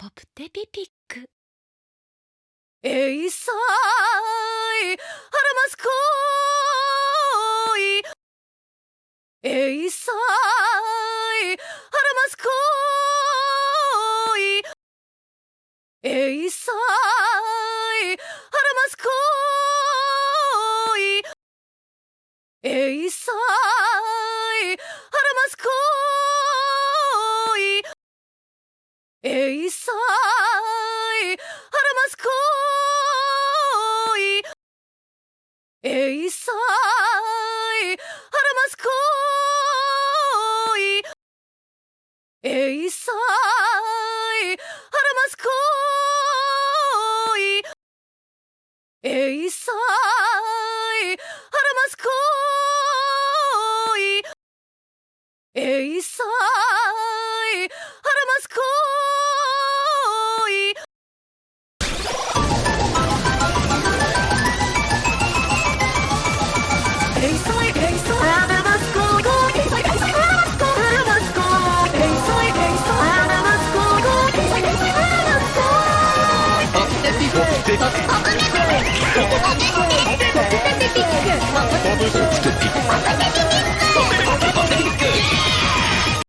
ポプテピピック。えいさいはらますこいえいさいはらますこいえいさいはらますこいえいさいはらますこいえいさいはらますこいえいさいはらますこいえいさいはらますこいえいさいはらますこいえいさいここめく